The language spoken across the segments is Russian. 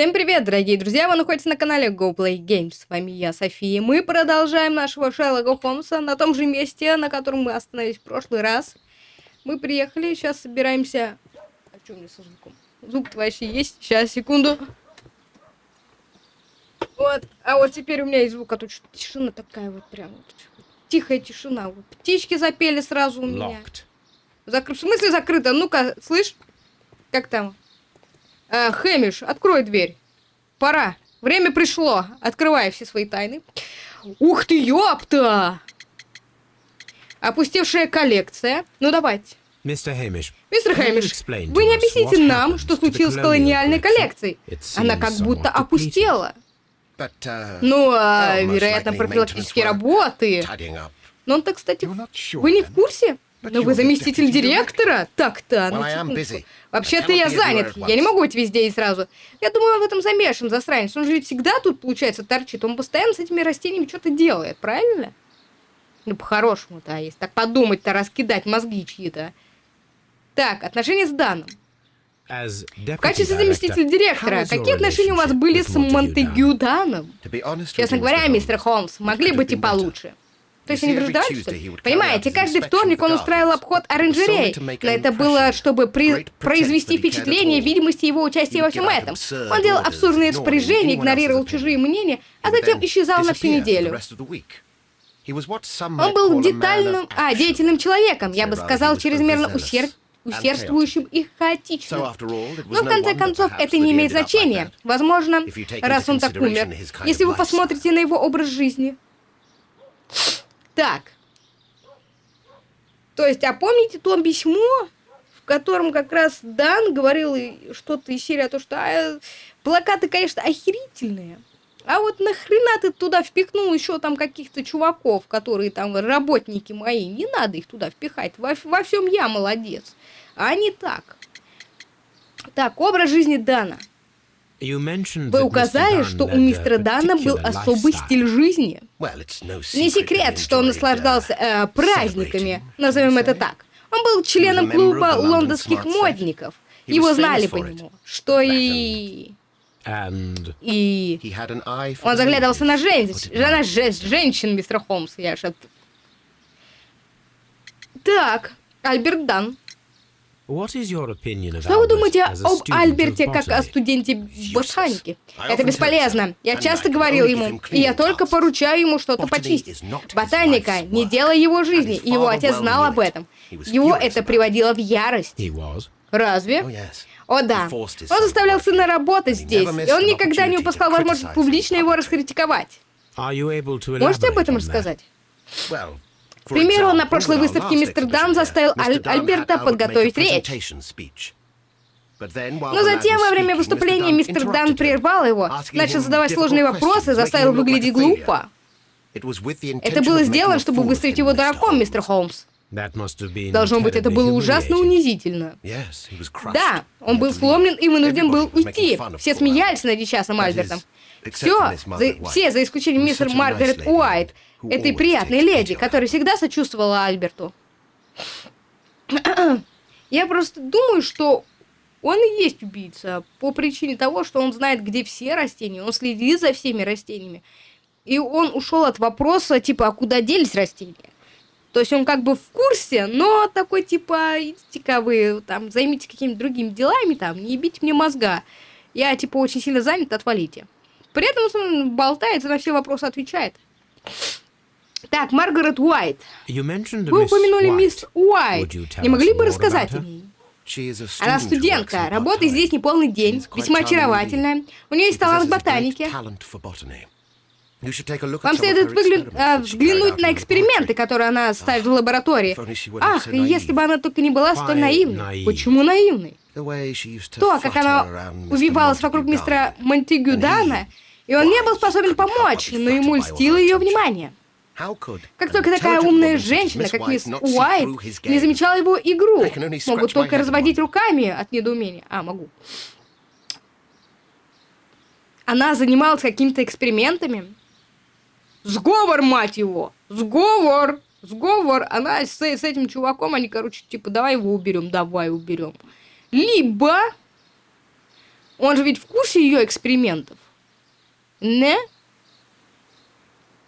Всем привет, дорогие друзья! Вы находитесь на канале Go Play Games. С вами я, София. Мы продолжаем нашего Шерлока Холмса на том же месте, на котором мы остановились в прошлый раз. Мы приехали, сейчас собираемся... А что у меня со звуком? Звук вообще есть? Сейчас, секунду. Вот, а вот теперь у меня есть звук, а тут тишина такая вот прям вот. Тихая тишина. Вот. Птички запели сразу у меня. Закры... В смысле закрыто? Ну-ка, слышь? Как там? Э, Хэмиш, открой дверь. Пора. Время пришло. Открывай все свои тайны. Ух ты, ёпта! Опустевшая коллекция. Ну, давайте. Мистер Хэмиш, Мистер Хэмиш, вы не объясните нам, что случилось с колониальной коллекцией. Она как будто опустела. Ну, а, вероятно, профилактические работы. Но он-то, кстати, вы не в курсе? Но вы заместитель директора? Так-то, ну. Вообще-то я занят, я не могу быть везде и сразу. Я думаю, он в этом замешан, засранец. Он же ведь всегда тут, получается, торчит. Он постоянно с этими растениями что-то делает, правильно? Ну, по-хорошему-то, а если так подумать-то, раскидать мозги чьи-то. Так, отношения с Даном. В качестве заместителя директора, какие отношения у вас были с Монтегю Даном? Честно говоря, мистер Холмс, могли быть и получше. То есть они ли? Понимаете, каждый вторник он устраивал обход оранжерей. Но это было, чтобы при... произвести впечатление видимости его участия во всем этом. Он делал абсурдные распоряжения, игнорировал чужие мнения, а затем исчезал на всю неделю. Он был детальным, а, деятельным человеком, я бы сказал, чрезмерно усерд усердствующим и хаотичным. Но в конце концов это не имеет значения. Возможно, раз он так умер, если вы посмотрите на его образ жизни. Так. То есть, а помните то письмо, в котором как раз Дан говорил что-то из серии о том, что а, плакаты, конечно, охерительные. А вот нахрена ты туда впихнул еще там каких-то чуваков, которые там работники мои? Не надо их туда впихать. Во, во всем я молодец. А не так. Так, образ жизни Дана. Вы указали, что у мистера Дана был особый стиль жизни. Не секрет, что он наслаждался э, праздниками, назовем это так. Он был членом клуба лондонских модников. Его знали по нему, что и... И... Он заглядывался на женщин, на женщин, мистер Холмс, я же... Так, Альберт Дан. Что вы думаете об Альберте как о студенте ботаники? Это бесполезно. Я часто говорил ему, и я только поручаю ему что-то почистить. Ботаника не дело его жизни, и его отец знал об этом. Его это приводило в ярость. Разве? О да. Он заставлял сына работать здесь, и он никогда не упускал возможность публично его раскритиковать. Можете об этом рассказать? К примеру, на прошлой выставке мистер Дан заставил Аль Альберта подготовить речь. Но затем, во время выступления, мистер Дан прервал его, начал задавать сложные вопросы, заставил выглядеть глупо. Это было сделано, чтобы выставить его дураком, мистер Холмс. Должно быть, это было ужасно унизительно. Да, он был сломлен и вынужден был уйти. Все смеялись над несчастным Альбертом. Все, за, все, за исключением мистер Маргарет Уайт, этой приятной леди, которая всегда сочувствовала Альберту. Я просто думаю, что он и есть убийца по причине того, что он знает, где все растения, он следит за всеми растениями. И он ушел от вопроса, типа, а куда делись растения? То есть он как бы в курсе, но такой, типа, идите-ка вы, там, займитесь какими-то другими делами, там, не ебите мне мозга. Я, типа, очень сильно занят, отвалите. При этом он болтает на все вопросы отвечает. Так, Маргарет Уайт. Вы упомянули мисс Уайт. Не могли бы рассказать о ней? Она студентка, работает здесь не полный день, весьма очаровательная. У нее есть талант к ботанике. Вам следует выгля... а, взглянуть на эксперименты, которые она ставит в лаборатории. Ах, если бы она только не была столь наивной. Почему наивной? То, как она увивалась вокруг мистера Монтегю Дана, и он не был способен помочь, но ему льстило ее внимание. Как только такая умная женщина, как мисс Уайт, не замечала его игру, могу только разводить руками от недоумения. А, могу. Она занималась какими-то экспериментами. Сговор, мать его! Сговор! Сговор! Она с, с этим чуваком, они, короче, типа, давай его уберем, давай уберем. Либо Он же ведь в курсе ее экспериментов. Не?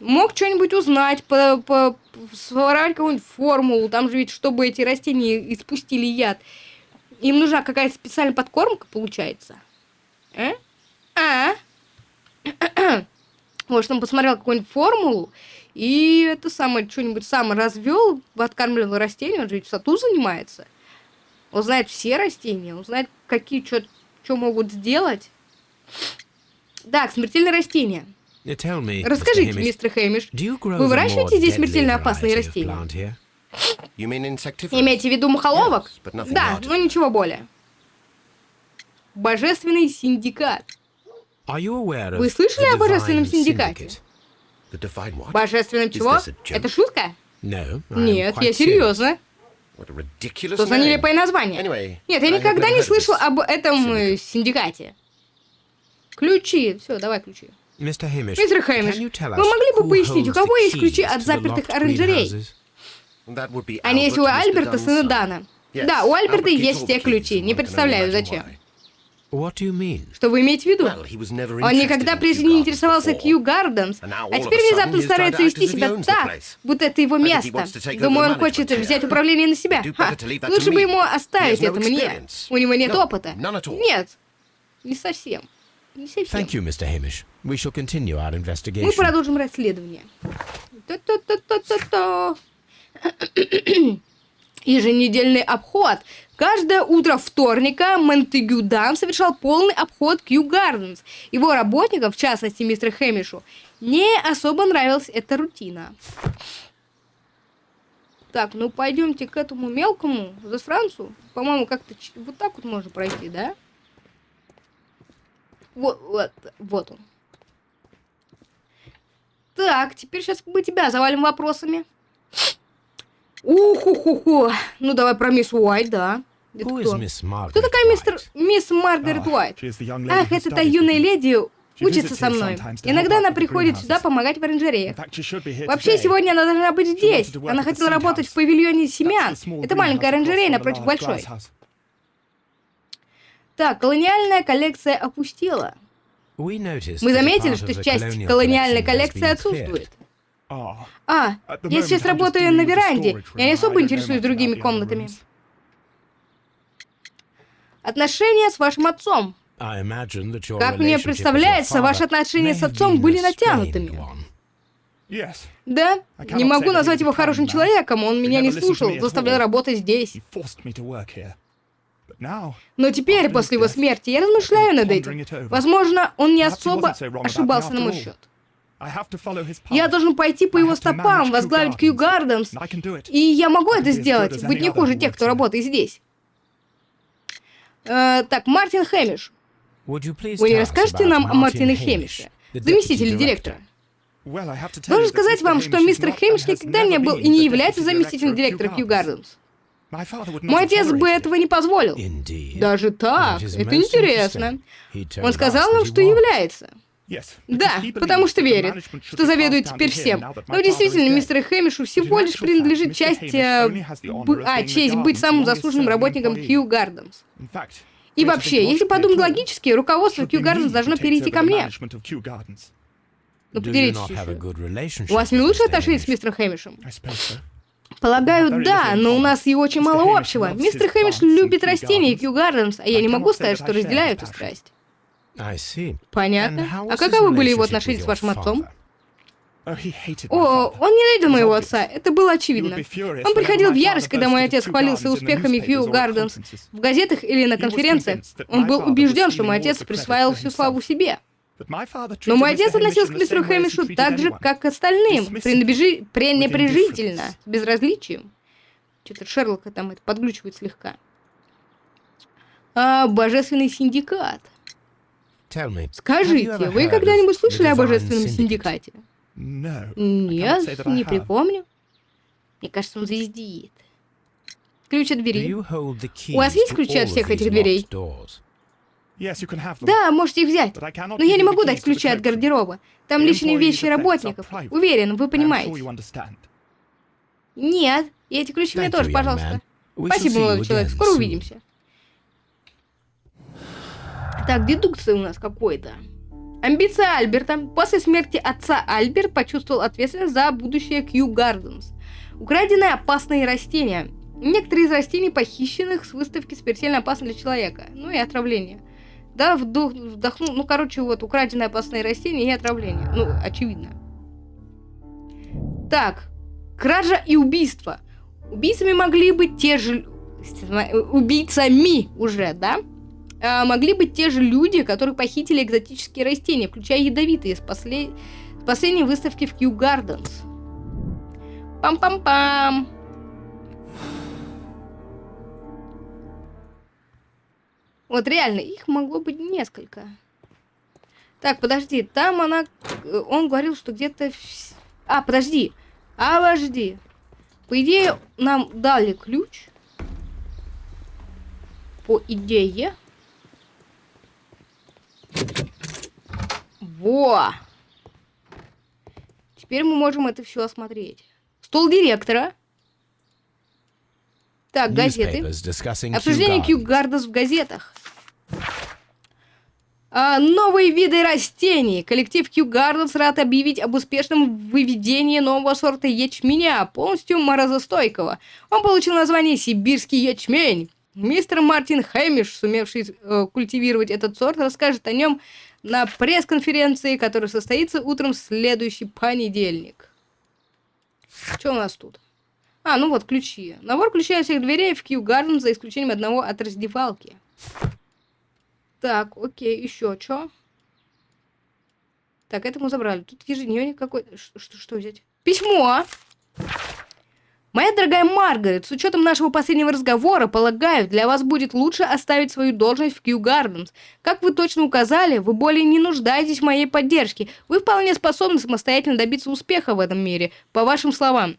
Мог что-нибудь узнать, по, по, своровать какую-нибудь формулу. Там же ведь, чтобы эти растения испустили яд, им нужна какая-то специальная подкормка, получается. А? А? Может, он посмотрел какую-нибудь формулу, и это самое, что-нибудь сам развел, откармливал растения, он же ведь в саду занимается. Он знает все растения, он знает, какие что могут сделать. Так, смертельные растения. Расскажите, мистер Хэмиш, вы выращиваете здесь смертельно опасные растения? Имеете в виду мухоловок? Да, но ничего более. Божественный синдикат. Вы слышали о божественном синдикате? Божественном чего? Это шутка? Нет, я серьезно. Что за нелепое название? Нет, я никогда не слышал об этом э, синдикате. Ключи. Все, давай ключи. Мистер Хэмиш, вы могли бы пояснить, у кого есть ключи от запертых оранжерей? Они есть у Альберта, сына Дана. Да, у Альберта есть те ключи. Не представляю, зачем. Что вы имеете в виду? Он никогда прежде не интересовался Кью Гарденс, а теперь внезапно старается вести себя так, будто это его место. Думаю, он хочет взять управление на себя. Ха, лучше бы ему оставить это мне. У него нет опыта. Нет, не совсем. Не совсем. Thank you, Mr. Hamish. We shall continue our investigation. Мы продолжим расследование. Еженедельный обход. Каждое утро вторника Монтегю Дан совершал полный обход Кью Гарденс. Его работникам, в частности мистеру Хэмишу, не особо нравилась эта рутина. Так, ну пойдемте к этому мелкому засранцу. По-моему, как-то вот так вот можно пройти, да? Вот, вот, вот он. Так, теперь сейчас мы тебя завалим вопросами. Уху-ху-ху. Ну, давай про мисс Уайт, да. Это кто? кто такая мистер... мисс Маргарет Уайт? Ах, это та юная леди учится со мной. Иногда она приходит сюда помогать в оранжереях. Вообще, сегодня она должна быть здесь. Она хотела работать в павильоне семян. Это маленькая оранжерея напротив большой. Так, колониальная коллекция опустела. Мы заметили, что часть колониальной коллекции отсутствует. А, я сейчас работаю на веранде. Я не особо интересуюсь другими комнатами. Отношения с вашим отцом. Как мне представляется, ваши отношения с отцом были натянутыми. Да, не могу назвать его хорошим человеком, он меня не слушал, заставлял работать здесь. Но теперь, после его смерти, я размышляю над этим. Возможно, он не особо ошибался на мой счет. Я должен пойти по его стопам, возглавить Кью Гарденс. И я могу это сделать, быть не хуже тех, кто работает здесь. Э, так, Мартин Хэмиш. Вы не расскажете нам о Мартине Хэмише, заместителе директора? Должен сказать вам, что мистер Хэмиш никогда не был и не является заместителем директора Кью Гарденс. Мой отец бы этого не позволил. Даже так? Это интересно. Он сказал нам, что является. Да, потому что верит, что заведует теперь всем. Но действительно, мистер Хэмишу всего лишь принадлежит часть... Э, а, честь быть самым заслуженным работником Кью Гарденс. И вообще, если подумать логически, руководство Кью Гарденс должно перейти ко мне. Ну, поделитесь У вас не лучшие отношения с мистером Хэмишем? Полагаю, да, но у нас и очень мало общего. Мистер Хэмиш любит растения и Кью Гарденс, а я не могу сказать, что разделяю эту страсть. Понятно. А каковы были его отношения с вашим отцом? О, он ненавидел моего отца, это было очевидно. Он приходил в ярость, когда мой отец хвалился успехами Кью Гарденс в газетах или на конференциях. Он был убежден, что мой отец присваивал всю славу себе. Но мой отец относился к мистеру Хэмишу так же, как к остальным, пренебрежи... пренебрежительно, с безразличием. Что-то Шерлока там это подглючивает слегка. А, божественный синдикат. Скажите, вы когда-нибудь слышали о божественном синдикате? Нет, не припомню. Мне кажется, он звездит. Ключ от двери. У вас есть ключи от всех этих дверей? Да, можете их взять. Но я не могу дать ключи от гардероба. Там личные вещи работников. Уверен, вы понимаете. Нет, и эти ключи мне тоже, пожалуйста. Спасибо, молодой человек. Скоро увидимся. Так, дедукция у нас какой-то. Амбиция Альберта. После смерти отца Альберт почувствовал ответственность за будущее Кью Гарденс. Украденные опасные растения. Некоторые из растений похищенных с выставки смертельно опасны для человека. Ну и отравление. Да, вдох, вдохнул, ну, короче, вот, украденные опасные растения и отравление. Ну, очевидно. Так, кража и убийство. Убийцами могли быть те же... Убийцами уже, да? А, могли быть те же люди, которые похитили экзотические растения, включая ядовитые, с, послед... с последней выставки в Kew Gardens. Пам-пам-пам! Вот реально, их могло быть несколько. Так, подожди, там она... Он говорил, что где-то... А, подожди. Обожди. По идее, нам дали ключ. По идее. Во! Теперь мы можем это все осмотреть. Стол директора. Так, газеты. Обсуждение Кью Гардас в газетах. А, новые виды растений. Коллектив Кью Гарденс рад объявить об успешном выведении нового сорта ячменя, полностью морозостойкого. Он получил название «Сибирский ячмень». Мистер Мартин Хэмиш, сумевший э, культивировать этот сорт, расскажет о нем на пресс-конференции, которая состоится утром в следующий понедельник. Что у нас тут? А, ну вот, ключи. Набор ключей от всех дверей в Кью Гарден, за исключением одного от раздевалки. Так, окей, еще что? Так, это мы забрали. Тут ежедневник какой-то. Что, что взять? Письмо! Моя дорогая Маргарет, с учетом нашего последнего разговора, полагаю, для вас будет лучше оставить свою должность в Кью Гарденс. Как вы точно указали, вы более не нуждаетесь в моей поддержке. Вы вполне способны самостоятельно добиться успеха в этом мире, по вашим словам.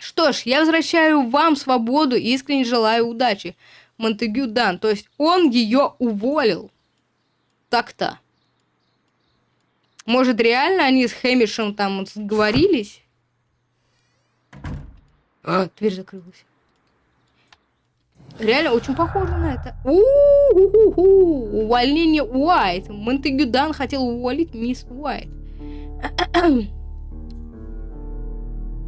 Что ж, я возвращаю вам свободу и искренне желаю удачи. Монтегю Дан, то есть он ее уволил. Так-то. Может, реально они с Хэмишем там сговорились? А, дверь закрылась. Реально очень похоже на это. У-у-у-у! Увольнение Уайт. Монтегю Дан хотел уволить мисс Уайт.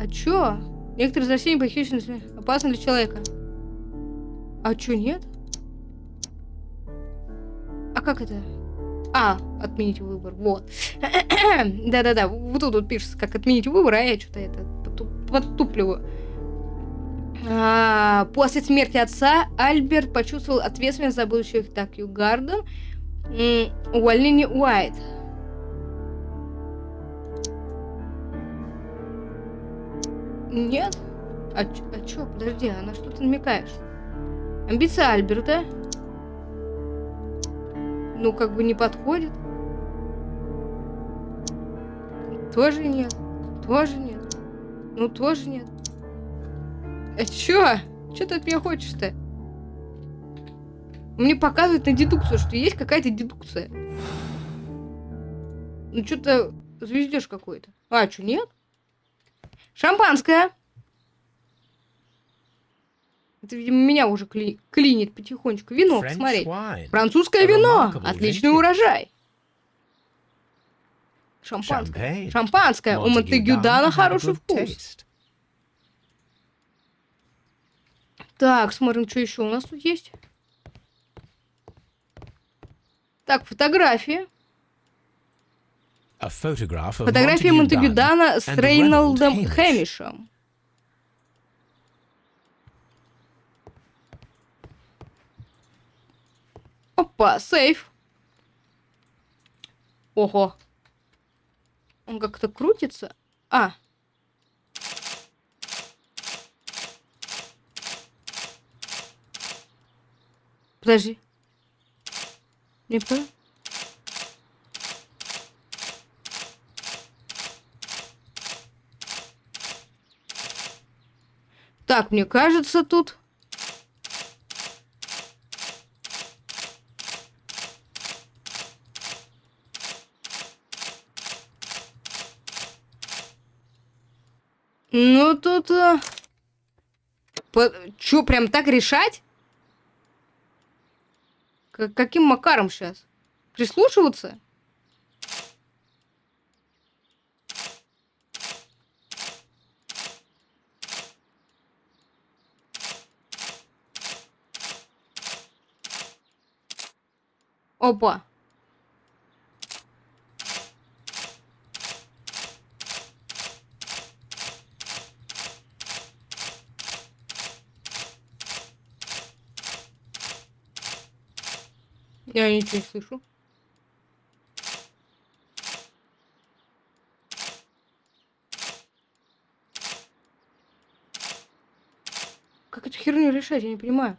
а чё? Некоторые из растений похищены опасны для человека. А чё, нет? А как это? А, отменить выбор, вот. Да-да-да, вот тут вот пишется, как отменить выбор, а я что-то это подтупливаю. А, после смерти отца Альберт почувствовал ответственность за будущее Такью Гарден, увольнение Уайт. Нет? А, а чё? Подожди, а на что ты намекаешь? Амбиция Альберта? Ну, как бы не подходит. Тоже нет. Тоже нет. Ну, тоже нет. А чё? Чё ты от меня хочешь-то? Мне показывают на дедукцию, что есть какая-то дедукция. Ну, что-то звездешь какой-то. А, что, нет? Шампанское. Это, видимо, меня уже кли клинит потихонечку. Вино, посмотри. Французское вино. Отличный урожай. Шампанское. Шампанское. У Монтегюдана хороший вкус. Так, смотрим, что еще у нас тут есть. Так, фотографии. Фотография Монтегюдана с Рейнолдом Хэмишем. Опа, сейф. Ого. Он как-то крутится. А. Подожди. Не понял? Так, мне кажется, тут... Ну, тут... А... По... Чё, прям так решать? К каким макаром сейчас? Прислушиваться? Опа. Я ничего не слышу. Как эту херню решать, я не понимаю.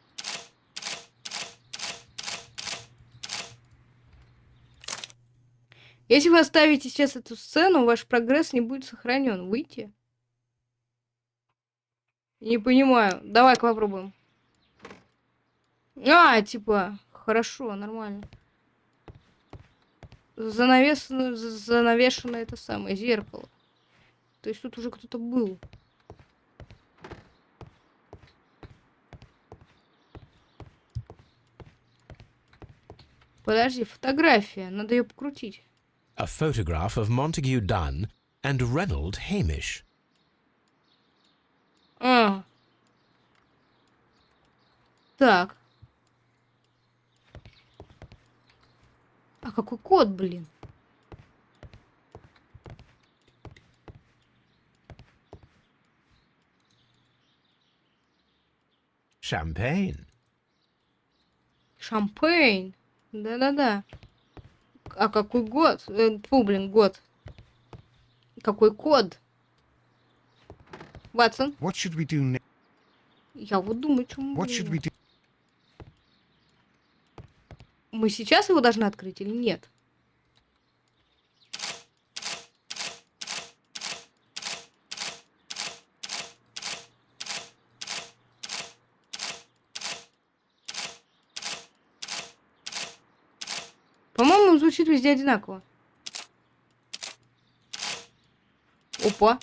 Если вы оставите сейчас эту сцену, ваш прогресс не будет сохранен. Выйти? Не понимаю. Давай-ка попробуем. А, типа, хорошо, нормально. Занавешено, занавешено это самое зеркало. То есть тут уже кто-то был. Подожди, фотография. Надо ее покрутить. a photograph of Montague Dunn and Reynold Hamish. А. Так. А какой код, блин? Champagne. Шампейн. Да-да-да. А какой год? Э, фу, блин, год. Какой код? Ватсон? What should we do next? Я вот думаю, что мы... What should we do? Мы сейчас его должны открыть или нет? По-моему, звучит везде одинаково. Опа.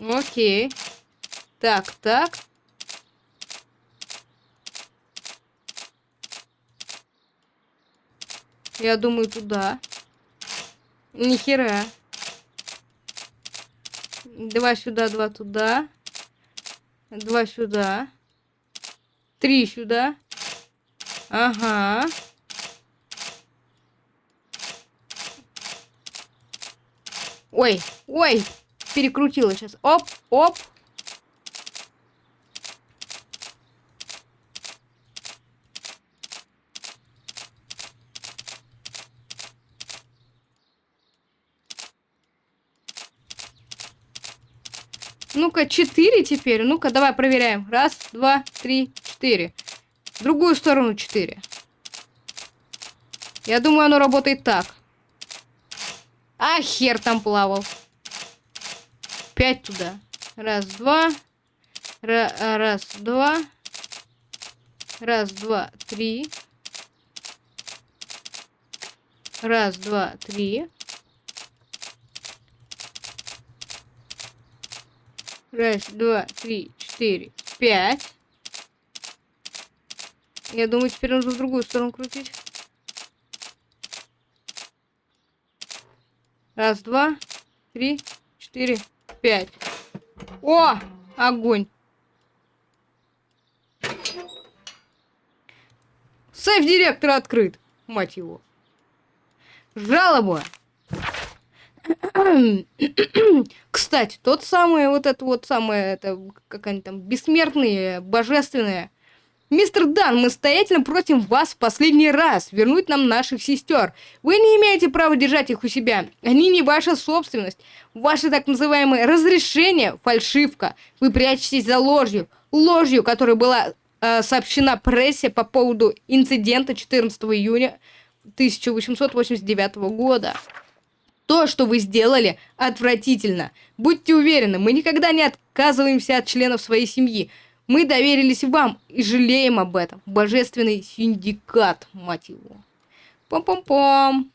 Окей. Так, так. Я думаю, туда. Нихера. Два сюда, два туда. Два сюда. Три сюда. Ага. Ой, ой, перекрутила сейчас. Оп, оп. Ну-ка, четыре теперь. Ну-ка, давай проверяем. Раз, два, три, 4. В другую сторону 4. Я думаю, оно работает так. А, хер там плавал. 5 туда. Раз, два. Ра раз, два. Раз, два, три. Раз, два, три. Раз, два, три, четыре, пять. Я думаю, теперь нужно в другую сторону крутить. Раз, два, три, четыре, пять. О! Огонь! Сейф директора открыт. Мать его. Жалоба. Кстати, тот самый, вот это вот самое, это, как они там, бессмертные, божественные, Мистер Дан, мы стоятельно просим вас в последний раз вернуть нам наших сестер. Вы не имеете права держать их у себя. Они не ваша собственность. Ваше так называемое разрешение – фальшивка. Вы прячетесь за ложью. Ложью, которая была э, сообщена прессе по поводу инцидента 14 июня 1889 года. То, что вы сделали, отвратительно. Будьте уверены, мы никогда не отказываемся от членов своей семьи. Мы доверились вам и жалеем об этом. Божественный синдикат, мать его. Пам-пам-пам.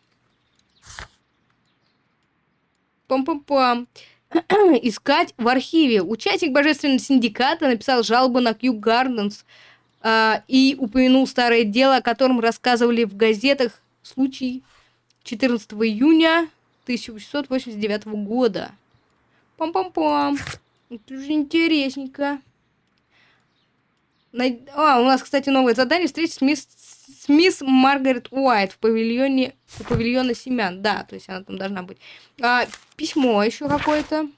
Пам-пам-пам. искать в архиве. Участник Божественного синдиката написал жалобу на Кью Гарденс э, и упомянул старое дело, о котором рассказывали в газетах случай 14 июня 1889 года. Пам-пам-пам. Это уже интересненько. А, у нас, кстати, новое задание. Встретить с мисс, с мисс Маргарет Уайт в павильоне, в павильоне семян. Да, то есть она там должна быть. А, письмо еще какое-то.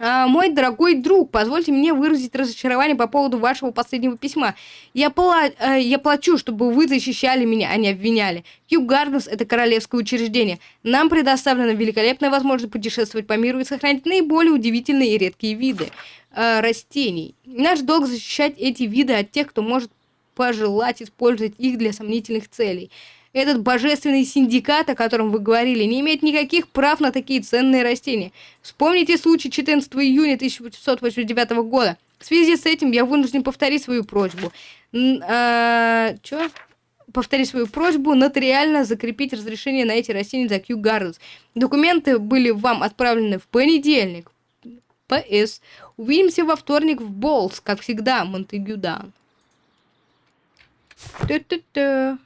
А, мой дорогой друг, позвольте мне выразить разочарование по поводу вашего последнего письма. Я, пла э, я плачу, чтобы вы защищали меня, а не обвиняли. Кью Гарденс – это королевское учреждение. Нам предоставлена великолепная возможность путешествовать по миру и сохранить наиболее удивительные и редкие виды э, растений. Наш долг защищать эти виды от тех, кто может пожелать использовать их для сомнительных целей. Этот божественный синдикат, о котором вы говорили, не имеет никаких прав на такие ценные растения. Вспомните случай 14 июня 1889 года. В связи с этим я вынужден повторить свою просьбу. А, чё? повторить свою просьбу нотариально закрепить разрешение на эти растения за Q Gardens. Документы были вам отправлены в понедельник. П.С. Увидимся во вторник в Болс, как всегда, Монтегю Дан. Ту-ту-ту.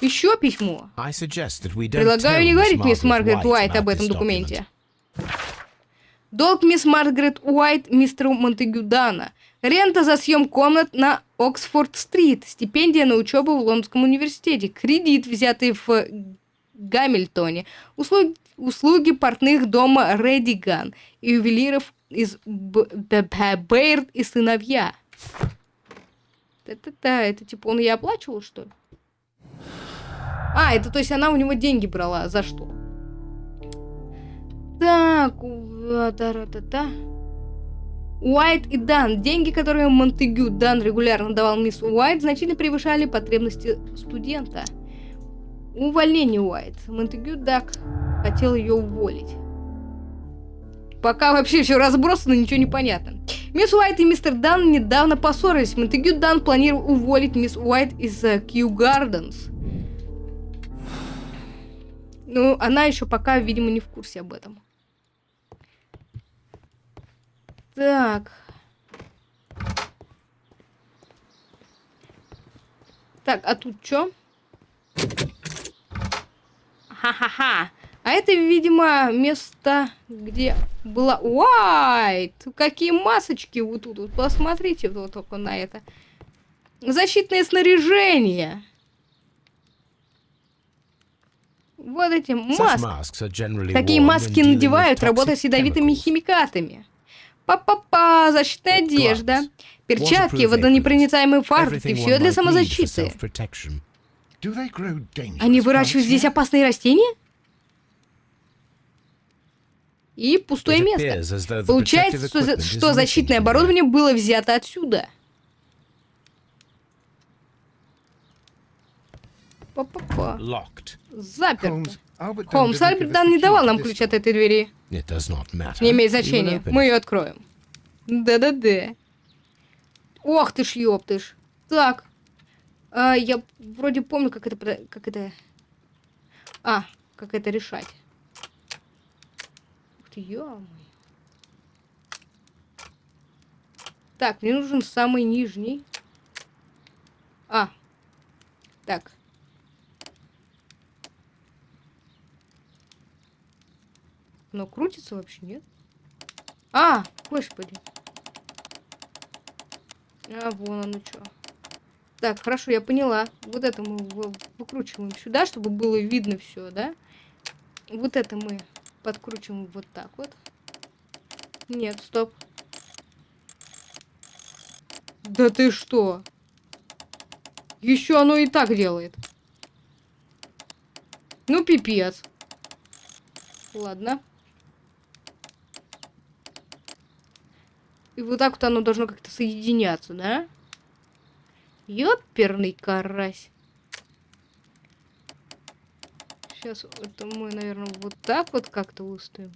Еще письмо. Предлагаю не говорить мисс Маргарет Уайт об этом документе. Долг мисс Маргарет Уайт мистеру Монтегю Дана. Рента за съем комнат на Оксфорд-стрит. Стипендия на учебу в Лондонском университете. Кредит, взятый в Гамильтоне. Услуги, услуги портных дома Редиган. И ювелиров из Бейрд и сыновья. Это-то, это типа он ей оплачивал, что ли? А, это то есть она у него деньги брала. За что? Так, та-та-та. Уайт и Дан. Деньги, которые Монтегю Дан регулярно давал мисс Уайт, значительно превышали потребности студента. Увольнение Уайт. Монтегю Дак хотел ее уволить. Пока вообще все разбросано, ничего не понятно. Мисс Уайт и мистер Дан недавно поссорились. Монтегю Дан планировал уволить мисс Уайт из Кью uh, Гарденс. Ну, она еще пока, видимо, не в курсе об этом. Так. Так, а тут что? Ха-ха-ха. А это, видимо, место, где была... Уайт! Какие масочки вот тут. Вот посмотрите вот только на это. Защитное снаряжение. Вот эти маски. Такие маски надевают, работая с ядовитыми химикатами. Па-па-па, защитная одежда, перчатки, водонепроницаемые фартуки, все для самозащиты. Они выращивают здесь опасные растения? И пустое место. Получается, что, защитное оборудование было взято отсюда. Па-па-па. Заперто. Холмс Альбертан не давал нам ключ от этой двери. Не имеет значения. Мы ее откроем. Да-да-да. Ох ты ж, ёптыш. Так. А, я вроде помню, как это... Как это... А, как это решать. Ты, ё Так, мне нужен самый нижний. А. Так. Но крутится вообще, нет? А, господи. А, вон оно что. Так, хорошо, я поняла. Вот это мы выкручиваем сюда, чтобы было видно все, да? Вот это мы подкручиваем вот так вот. Нет, стоп. Да ты что? Еще оно и так делает. Ну, пипец. Ладно. И вот так вот оно должно как-то соединяться, да? Ёперный карась. Сейчас это мы, наверное, вот так вот как-то выставим.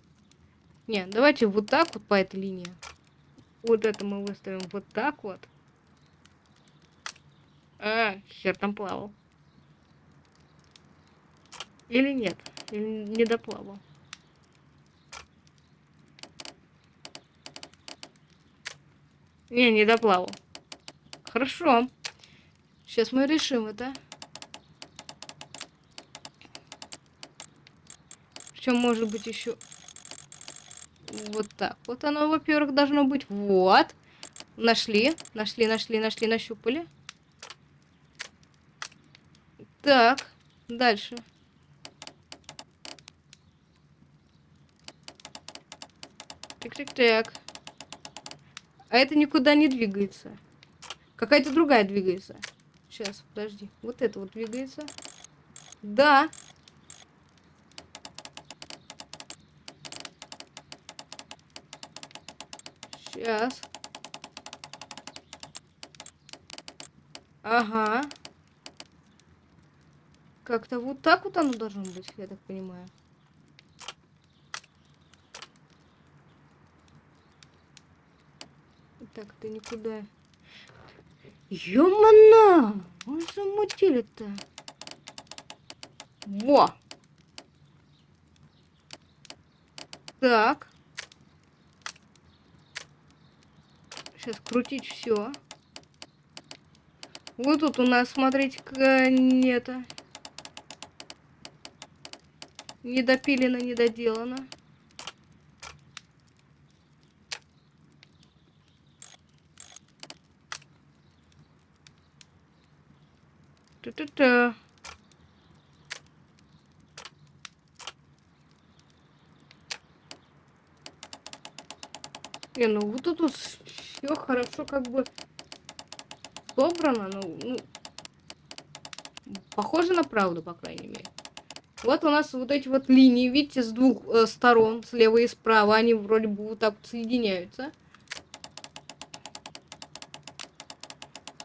Не, давайте вот так вот по этой линии. Вот это мы выставим вот так вот. А, хер там плавал. Или нет? Или не доплавал? Не, не доплавал. Хорошо. Сейчас мы решим это. Причем может быть еще вот так. Вот оно, во-первых, должно быть. Вот. Нашли, нашли, нашли, нашли, нащупали. Так, дальше. Так-так-так. А это никуда не двигается. Какая-то другая двигается. Сейчас, подожди. Вот это вот двигается. Да. Сейчас. Ага. Как-то вот так вот оно должно быть, я так понимаю. Так, ты никуда. Ёмана! Он замутили-то. Во! Так. Сейчас крутить все. Вот тут у нас, смотрите-ка, нет. Недопилено, недоделано. Та-та-та. Не, ну вот тут все хорошо как бы собрано, ну, ну, похоже на правду, по крайней мере. Вот у нас вот эти вот линии, видите, с двух э, сторон, слева и справа, они вроде бы вот так вот соединяются.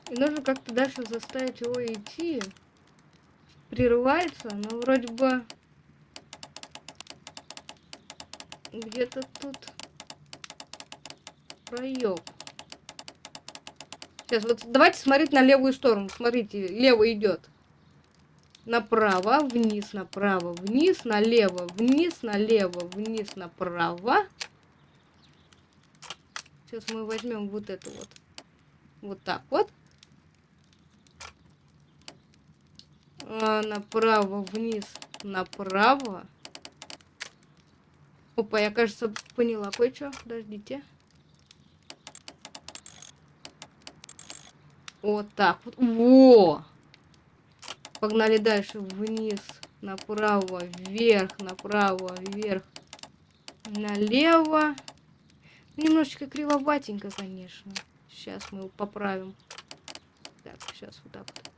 И нужно как-то дальше заставить его идти. Прерывается, но вроде бы где-то тут проеб. Сейчас, вот давайте смотреть на левую сторону. Смотрите, лево идет. Направо, вниз, направо, вниз, налево, вниз, налево, вниз, направо. Сейчас мы возьмем вот это вот. Вот так вот. А, направо, вниз, направо. Опа, я, кажется, поняла кое-что. Подождите. Вот так вот. Во! Погнали дальше. Вниз, направо, вверх, направо, вверх, налево. Немножечко кривоватенько, конечно. Сейчас мы его поправим. Так, сейчас вот так вот.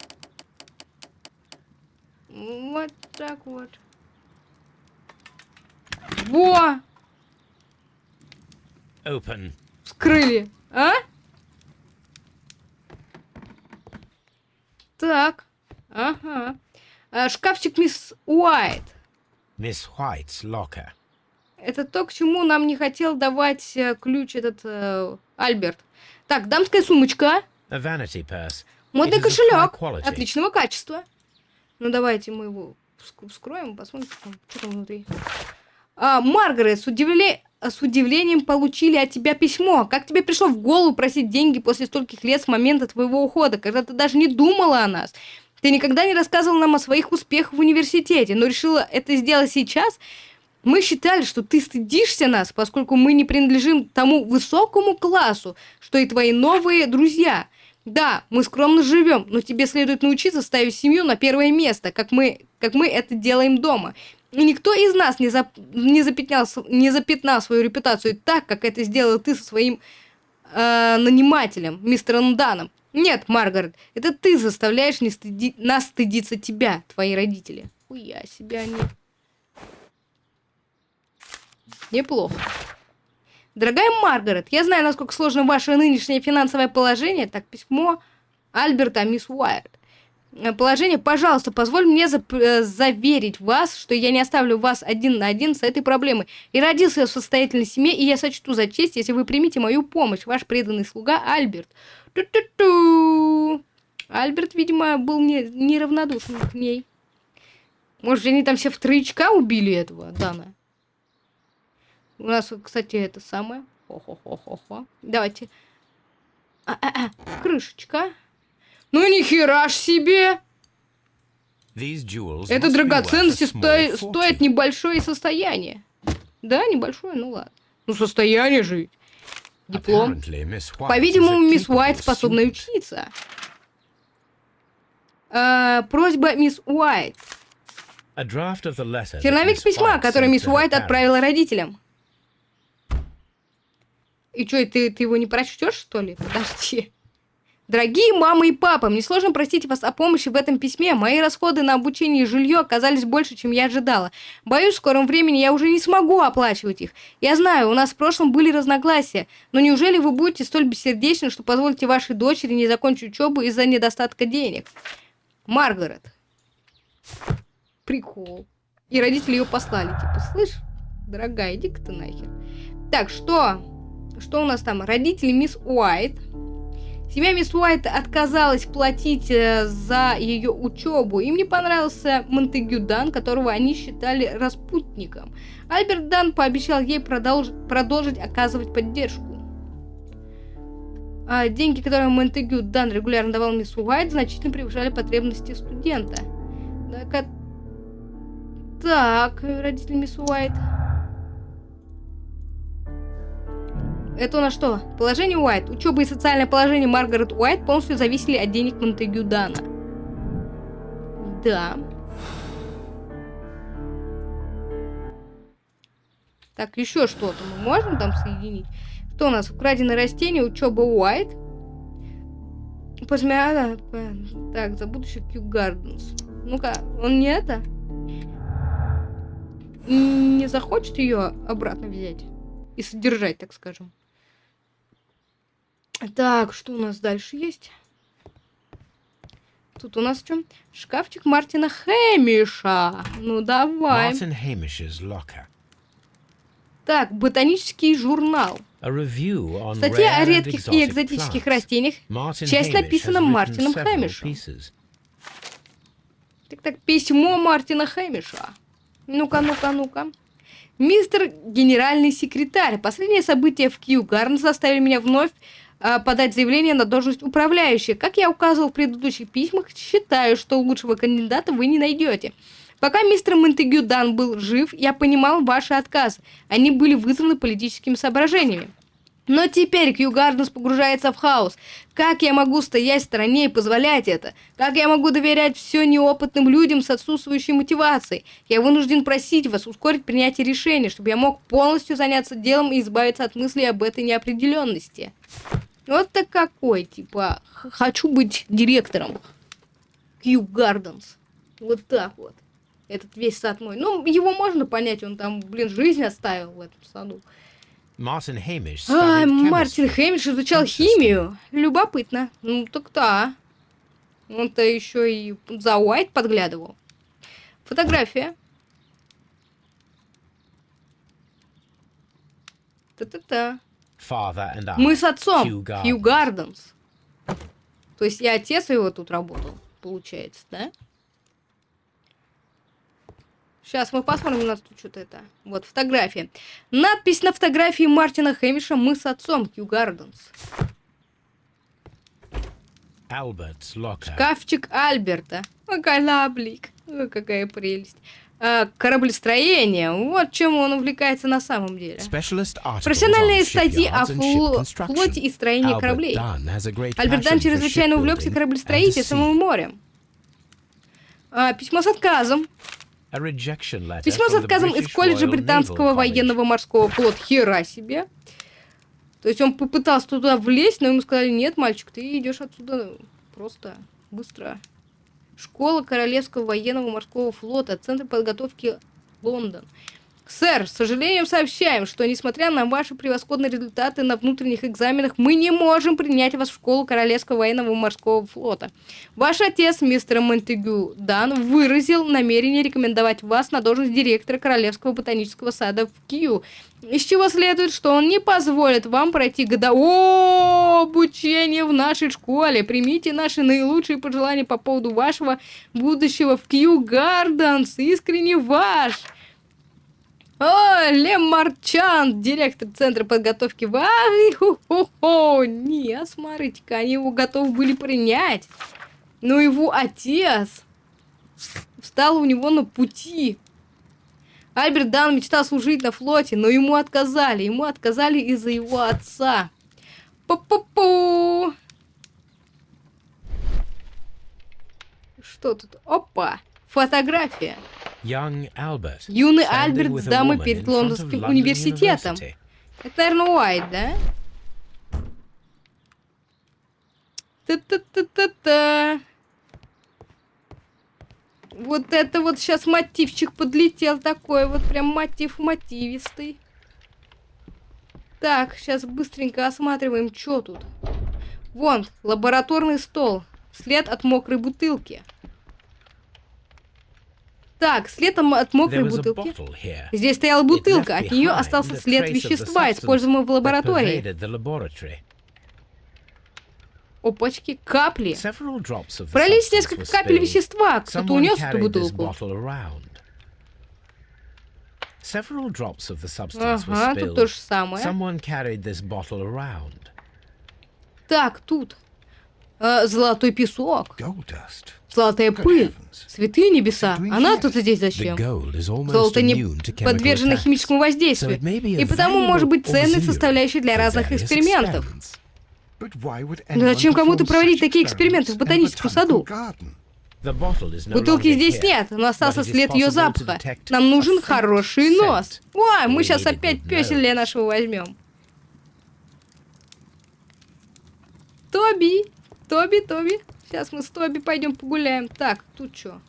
Вот так вот. Во! Open. Вскрыли. А? Так. Ага. А, шкафчик мисс Уайт. Мисс Уайт's locker. Это то, к чему нам не хотел давать э, ключ этот э, Альберт. Так, дамская сумочка. A vanity purse. Модный кошелек. Отличного качества. Ну, давайте мы его вскроем, посмотрим, что там внутри. А, Маргарет, с удивлением с удивлением получили от тебя письмо. Как тебе пришло в голову просить деньги после стольких лет с момента твоего ухода, когда ты даже не думала о нас? Ты никогда не рассказывал нам о своих успехах в университете, но решила это сделать сейчас? Мы считали, что ты стыдишься нас, поскольку мы не принадлежим тому высокому классу, что и твои новые друзья. Да, мы скромно живем, но тебе следует научиться ставить семью на первое место, как мы, как мы это делаем дома. Никто из нас не, зап... не, запятнял... не запятнал свою репутацию так, как это сделал ты со своим э, нанимателем, мистером Даном. Нет, Маргарет, это ты заставляешь не стыди... нас стыдиться тебя, твои родители. Уя, себя не... Неплохо. Дорогая Маргарет, я знаю, насколько сложно ваше нынешнее финансовое положение. Так, письмо Альберта мисс Уайт. Э, положение, пожалуйста, позволь мне за э, заверить вас, что я не оставлю вас один на один с этой проблемой. И родился я в состоятельной семье, и я сочту за честь, если вы примете мою помощь. Ваш преданный слуга Альберт. Ту-ту-ту. Альберт, видимо, был не, неравнодушен к ней. Может, они там все в троечка убили этого Дана? У нас, кстати, это самое. Хо-хо-хо-хо-хо. Давайте. А -а -а. Крышечка. Ну нихера ж себе! Это драгоценности сто... стоят небольшое состояние. Да, небольшое, ну ладно. Ну состояние же. Диплом. По-видимому, мисс Уайт способна учиться. А, просьба мисс Уайт. Черновик письма, который мисс Уайт отправила родителям. И что, ты, ты его не прочтешь, что ли? Подожди. Дорогие мама и папа, мне сложно просить вас о помощи в этом письме. Мои расходы на обучение и жилье оказались больше, чем я ожидала. Боюсь, в скором времени я уже не смогу оплачивать их. Я знаю, у нас в прошлом были разногласия, но неужели вы будете столь бессердечны, что позволите вашей дочери не закончить учебу из-за недостатка денег? Маргарет. Прикол. И родители ее послали, типа, слышь, дорогая, иди-ка ты нахер. Так, что? Что у нас там? Родители мисс Уайт Семья мисс Уайт отказалась платить э, за ее учебу. Им не понравился Монтегю Дан, которого они считали распутником. Альберт Дан пообещал ей продолж... продолжить оказывать поддержку. А деньги, которые Монтегю Дан регулярно давал мисс Уайт, значительно превышали потребности студента. Так, так родители мисс Уайт. Это у нас что? Положение Уайт. Учеба и социальное положение Маргарет Уайт полностью зависели от денег Монтегю Дана. Да. Так, еще что-то мы можем там соединить? Что у нас? Украденное растение, учеба Уайт. Посмеяла. Так, за будущее Кью Гарденс. Ну-ка, он не это? Не захочет ее обратно взять и содержать, так скажем. Так, что у нас дальше есть? Тут у нас что? Шкафчик Мартина Хэмиша. Ну, давай. Так, ботанический журнал. Статья о редких и экзотических растениях. Часть написана Мартином Хэмишем. Так, так, письмо Мартина Хэмиша. Ну-ка, ну-ка, ну-ка. Мистер генеральный секретарь. Последние события в Кью Гарн заставили меня вновь подать заявление на должность управляющей. Как я указывал в предыдущих письмах, считаю, что лучшего кандидата вы не найдете. Пока мистер Монтегю Дан был жив, я понимал ваши отказы. Они были вызваны политическими соображениями. Но теперь Кью Гарденс погружается в хаос. Как я могу стоять в стороне и позволять это? Как я могу доверять все неопытным людям с отсутствующей мотивацией? Я вынужден просить вас ускорить принятие решения, чтобы я мог полностью заняться делом и избавиться от мыслей об этой неопределенности. Вот так какой, типа, хочу быть директором. Кью Гарденс. Вот так вот. Этот весь сад мой. Ну, его можно понять, он там, блин, жизнь оставил в этом саду. Мартин Хэмиш. А, Мартин Хэмиш изучал химию. Любопытно. Ну, так да. Он-то еще и за Уайт подглядывал. Фотография. Та-та-та. Мы с отцом, Хью Гарденс. То есть я отец его тут работал, получается, да? Сейчас мы посмотрим, у нас тут что-то это. Вот, фотография. Надпись на фотографии Мартина Хэмиша «Мы с отцом, Хью Гарденс». Шкафчик Альберта. Какая лаблик. Какая прелесть. А, кораблестроение. Вот чем он увлекается на самом деле. Профессиональные статьи о фло флоте и строении кораблей. Альберт Дан чрезвычайно увлекся кораблестроительством и морем. А, письмо с отказом. Письмо с отказом из колледжа британского военного морского флота. Хера себе. То есть он попытался туда влезть, но ему сказали, нет, мальчик, ты идешь отсюда просто быстро. Школа Королевского военного морского флота, Центр подготовки Лондон. Сэр, сожалением сообщаем, что несмотря на ваши превосходные результаты на внутренних экзаменах, мы не можем принять вас в школу Королевского военного морского флота. Ваш отец, мистер Монтегю Дан, выразил намерение рекомендовать вас на должность директора Королевского ботанического сада в Кью, из чего следует, что он не позволит вам пройти годовое обучение в нашей школе. Примите наши наилучшие пожелания по поводу вашего будущего в Кью Гарденс. Искренне ваш! О, Лем Марчан, директор Центра подготовки в хо-хо-хо. Не, смотрите-ка, они его готовы были принять. Но его отец встал у него на пути. Альберт Дан мечтал служить на флоте, но ему отказали. Ему отказали из-за его отца. Пу-пу-пу. Что тут? Опа! Фотография. Юный Альберт с дамой перед Лондонским университетом. Это, наверное, Уайт, да? Та-та-та-та-та. Вот это вот сейчас мотивчик подлетел такой, вот прям мотив мотивистый. Так, сейчас быстренько осматриваем, что тут. Вон, лабораторный стол. След от мокрой бутылки. Так, след от мокрой бутылки. Здесь стояла бутылка, от нее остался след вещества, используемого в лаборатории. Опачки, капли. Пролить несколько капель вещества. Кто-то унес эту бутылку. Ага, тут то же самое. Так, тут. Э, золотой песок. Золотая пыль. Святые небеса. Она тут здесь зачем? Золото не подвержено химическому воздействию. И потому может быть ценной составляющей для разных экспериментов. Но зачем кому-то проводить такие эксперименты в ботаническом саду? Бутылки здесь нет, но остался след ее запаха. Нам нужен хороший нос. Ой, мы сейчас опять песеля нашего возьмем. Тоби, Тоби, Тоби. Сейчас мы с Тоби пойдем погуляем. Так, тут что?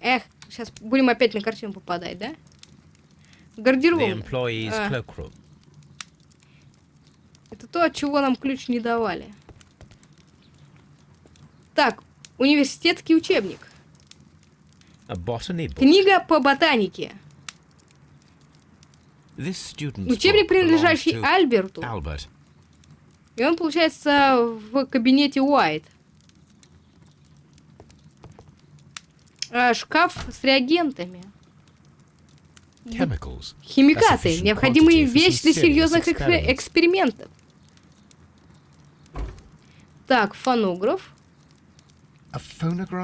Эх, сейчас будем опять на картину попадать, да? Гардероб. А. Это то, от чего нам ключ не давали. Так, университетский учебник. Книга по ботанике. Учебник, принадлежащий Альберту. И он, получается, в кабинете Уайт. А, шкаф с реагентами. Химикаты. Необходимые вещи для серьезных экспериментов. Так, фонограф.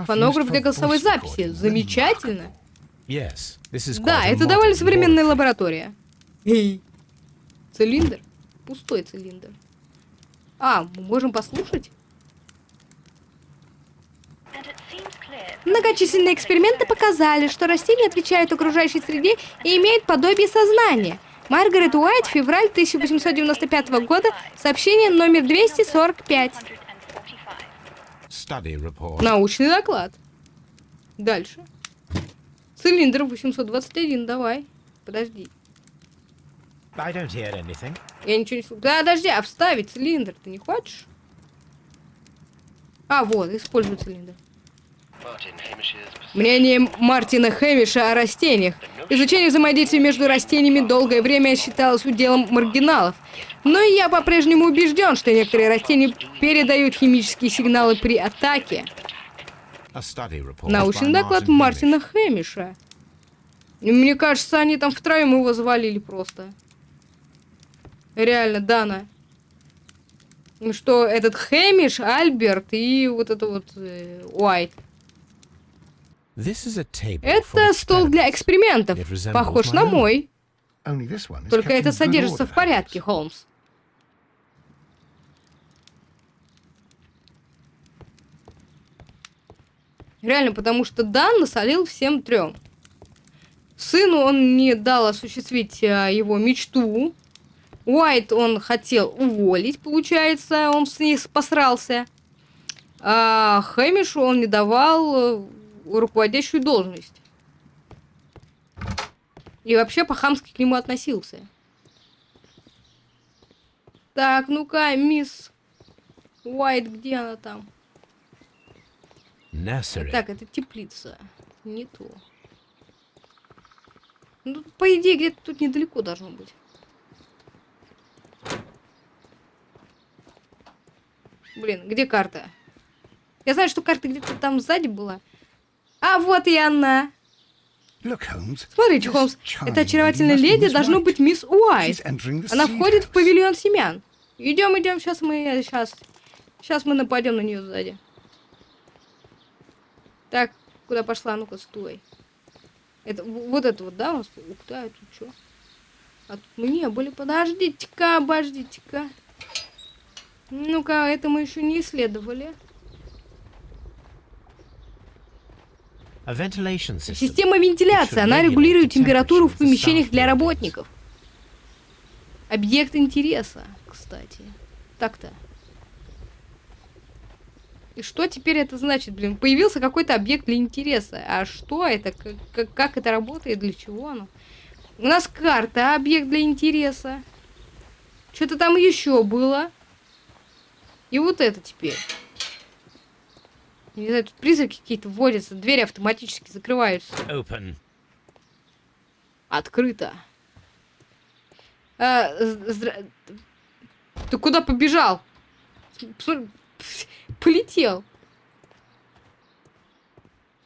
Фонограф для голосовой записи. Замечательно. Да, это довольно современная лаборатория. Цилиндр. Пустой цилиндр. А, мы можем послушать? Многочисленные эксперименты показали, что растения отвечают окружающей среде и имеют подобие сознания. Маргарет Уайт, февраль 1895 года, сообщение номер 245. Научный доклад. Дальше. Цилиндр 821, давай. Подожди. Я ничего не слышу. Да, подожди, а вставить цилиндр ты не хочешь? А, вот, используй цилиндр. Мнение Мартина Хэмиша о растениях. Изучение взаимодействия между растениями долгое время считалось уделом маргиналов. Но я по-прежнему убежден, что некоторые растения передают химические сигналы при атаке. Научный доклад Мартина Хэмиша. Мне кажется, они там втроем его завалили просто. Реально, Дана. Что этот Хэмиш, Альберт и вот это вот э, Уайт. Это стол для экспериментов. Похож на мой. Только это содержится в порядке, Холмс. Реально, потому что Дан насолил всем трем. Сыну он не дал осуществить а, его мечту Уайт он хотел уволить, получается, он с ней посрался. А Хэмишу он не давал э, руководящую должность. И вообще по-хамски к нему относился. Так, ну-ка, мисс Уайт, где она там? Nursery. Так, это теплица. Не то. Ну, по идее, где-то тут недалеко должно быть. Блин, где карта? Я знаю, что карта где-то там сзади была. А вот и она. Смотрите, Холмс, эта очаровательная леди должно быть мисс Уайт. Она входит в павильон семян. Идем, идем, сейчас мы, сейчас, сейчас мы нападем на нее сзади. Так, куда пошла? Ну-ка, стой. Это, вот это вот, да, у нас? Ух ты, а тут что? А тут мы не были. Подождите-ка, обождите-ка. Ну-ка, это мы еще не исследовали. Система вентиляции. Она регулирует температуру в помещениях для работников. Объект интереса, кстати. Так-то. И что теперь это значит, блин? Появился какой-то объект для интереса. А что это? Как, как это работает? Для чего оно? У нас карта, объект для интереса. Что-то там еще было. И вот это теперь. Не знаю, тут призраки какие-то вводятся, двери автоматически закрываются. Open. Открыто. А, здра... Ты куда побежал? Полетел.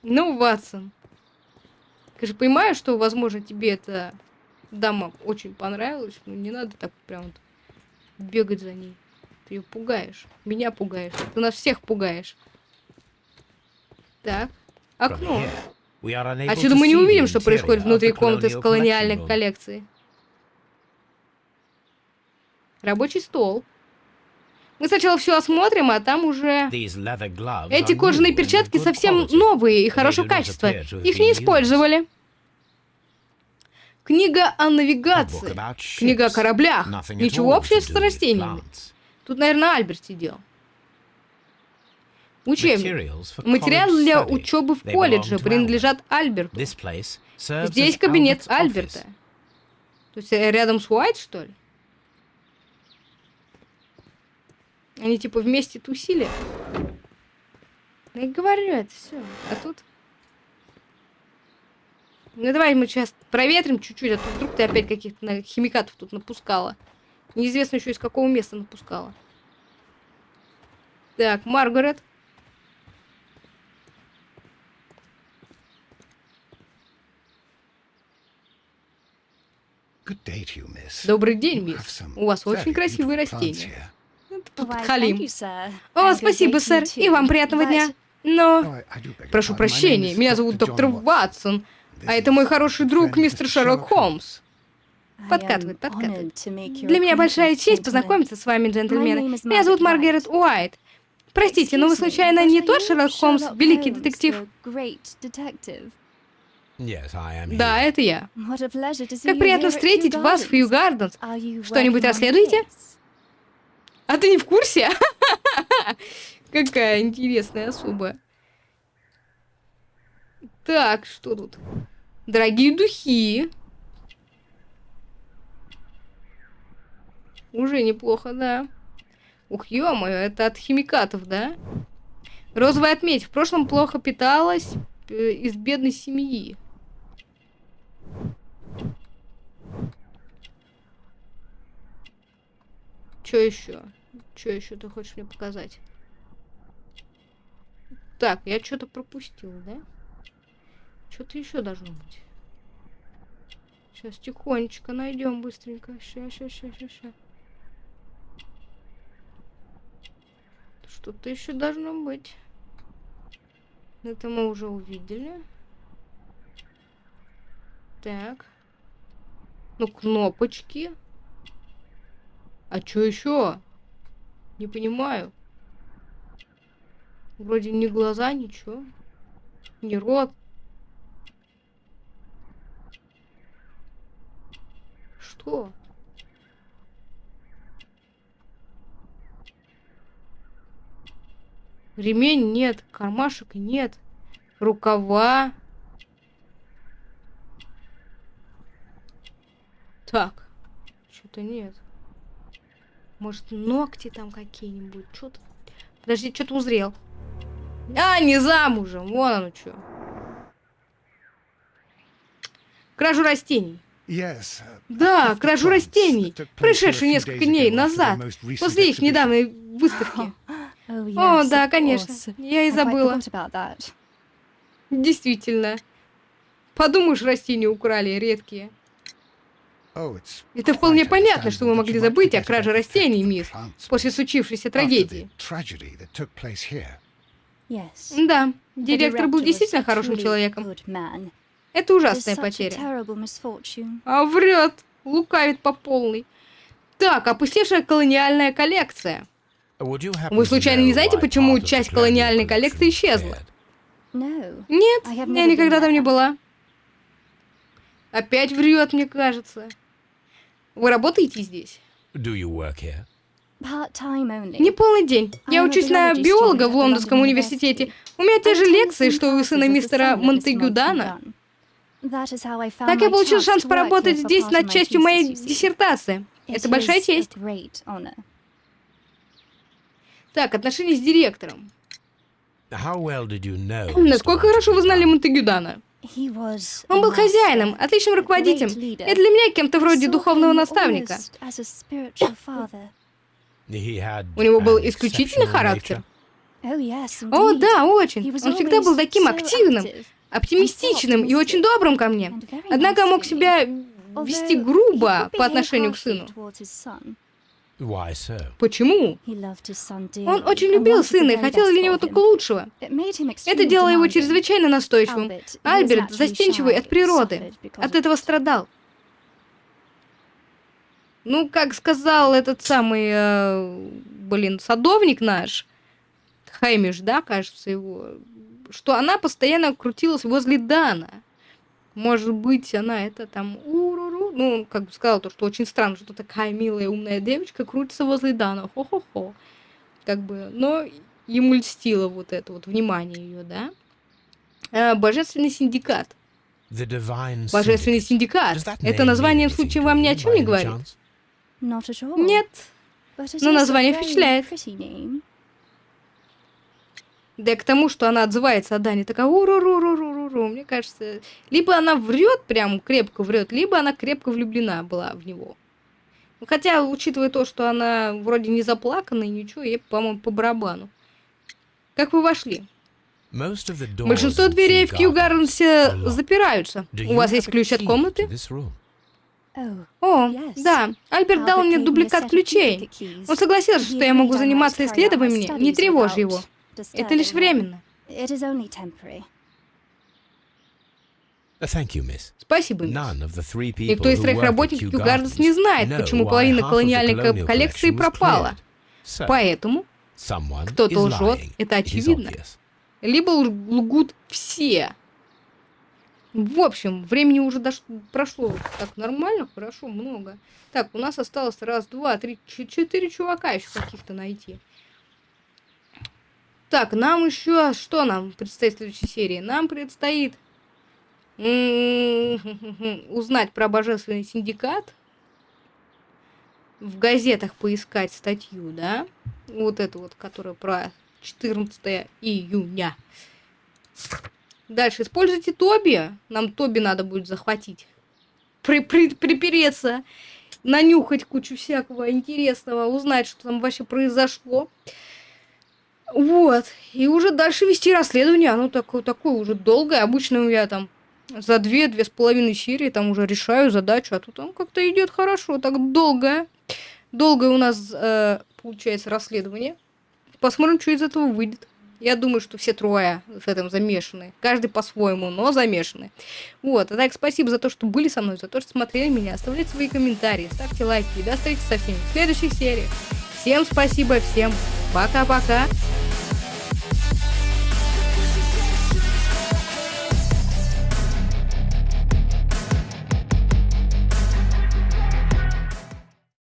Ну, Ватсон. Ты же понимаешь, что, возможно, тебе эта дама очень понравилась, но не надо так прям бегать за ней. Ты ее пугаешь. Меня пугаешь. Ты нас всех пугаешь. Так. Окно. Отсюда мы не увидим, что происходит внутри комнаты с колониальной коллекцией. Рабочий стол. Мы сначала все осмотрим, а там уже... Эти кожаные перчатки совсем новые и хорошего качества. Их не использовали. Книга о навигации. Книга о кораблях. Ничего общего с растениями. Тут, наверное, Альберт сидел. Учебник. Материалы для учебы в колледже принадлежат Альберту. Здесь кабинет Альберта. То есть э, рядом с Уайт, что ли? Они типа вместе тусили. Я говорю, это все. А тут... Ну давай мы сейчас проветрим чуть-чуть, а то вдруг ты опять каких-то химикатов тут напускала. Неизвестно еще из какого места напускала. Так, Маргарет. Добрый день, мисс. У вас очень красивые растения. Подхалим. О, спасибо, сэр. И вам приятного дня. Но... Прошу прощения, меня зовут доктор Ватсон. А это мой хороший друг, мистер Шерлок Холмс. Подкатывает, подкатывает. Для меня большая честь познакомиться с вами, джентльмены. Меня зовут Маргарет Уайт. Простите, но вы случайно не тот Шерлок Холмс, великий детектив? Да, это я. Как приятно встретить вас в Хью Гарденс. Что-нибудь расследуете? А ты не в курсе? Какая интересная особа. Так, что тут? Дорогие духи. Уже неплохо, да. Ух, ё-моё, это от химикатов, да? Розовая отметь. В прошлом плохо питалась э, из бедной семьи. Что еще? Что еще ты хочешь мне показать? Так, я что-то пропустил, да? Что-то еще должно быть. Сейчас тихонечко найдем быстренько. Ща, ща, ща, ща, Что-то еще должно быть. Это мы уже увидели. Так. Ну, кнопочки. А что еще? Не понимаю. Вроде ни глаза, ничего. Ни рот. Что? Ремень нет, кармашек нет, рукава. Так, что-то нет. Может, ногти там какие-нибудь? Что-то... Подожди, что-то узрел. А, не замужем. Вон оно что. Кражу растений. Да, кражу растений, происшедшую несколько дней назад, после их недавней выставки. О, да, конечно, я и забыла. Действительно. Подумаешь, растения украли, редкие. Это вполне понятно, что вы могли забыть о краже растений, мисс, после случившейся трагедии. Да, директор был действительно хорошим человеком. Это ужасная потеря. А врет, лукавит по полной. Так, опустевшая колониальная коллекция. Вы случайно не знаете, почему часть колониальной коллекции исчезла? Нет, я никогда там не была. Опять врет, мне кажется. Вы работаете здесь? Не полный день. Я учусь на биолога в Лондонском университете. У меня те же лекции, что у сына мистера Монтегюдана. Так я получил шанс поработать здесь над частью моей диссертации. Это большая честь. Так, отношения с директором. Насколько хорошо вы знали Монтегюдана? Он был хозяином, отличным руководителем, и для меня кем-то вроде духовного наставника. У него был исключительный характер. О, да, очень. Он всегда был таким активным, оптимистичным и очень добрым ко мне. Однако мог себя вести грубо по отношению к сыну. Почему? Он очень любил сына и хотел для него только лучшего. Это делало его чрезвычайно настойчивым. Альберт застенчивый от природы. От этого страдал. Ну, как сказал этот самый, э, блин, садовник наш, Хаймиш, да, кажется, его, что она постоянно крутилась возле Дана. Может быть, она это там уруру. Ну, он как бы сказал то, что очень странно, что такая милая умная девочка крутится возле Дана. Хо-хо-хо. Как бы, но ему льстило вот это вот внимание ее, да? А, Божественный синдикат. Божественный синдикат. Это название в случае вам ни о чем не говорит? Нет. Но название впечатляет. Да и к тому, что она отзывается о Дане, такая уру-ру-ру-ру-ру-ру. Мне кажется, либо она врет, прям крепко врет, либо она крепко влюблена была в него. Ну, хотя, учитывая то, что она вроде не заплакана и ничего, ей, по-моему, по барабану. Как вы вошли? Большинство дверей в Кью Гарденсе запираются. У вас есть ключ от комнаты? О, да. Альберт дал мне дубликат ключей. Он согласился, что я могу заниматься исследованиями, не тревожь его. Это лишь временно. Спасибо, мисс. Никто из троих работников Кью Гарденс не знает, почему половина колониальной коллекции пропала. Поэтому кто-то лжет, это очевидно. Либо лгут все. В общем, времени уже дош... прошло так нормально, хорошо, много. Так, у нас осталось раз, два, три, четыре чувака еще каких-то найти. Так, нам еще... Что нам предстоит в следующей серии? Нам предстоит узнать про Божественный Синдикат. В газетах поискать статью, да? Вот эту вот, которая про 14 июня. Дальше используйте Тоби. Нам Тоби надо будет захватить. При -при Припереться. Нанюхать кучу всякого интересного. Узнать, что там вообще произошло. Вот. И уже дальше вести расследование. Оно такое, такое уже долгое. Обычно я там за две-две с половиной серии там уже решаю задачу. А тут он как-то идет хорошо. Так долгое. Долгое у нас э, получается расследование. Посмотрим, что из этого выйдет. Я думаю, что все трое в этом замешаны. Каждый по-своему, но замешаны. Вот. А так, спасибо за то, что были со мной, за то, что смотрели меня. Оставляйте свои комментарии, ставьте лайки. И до встречи со всеми в следующих сериях. Всем спасибо, всем пока-пока.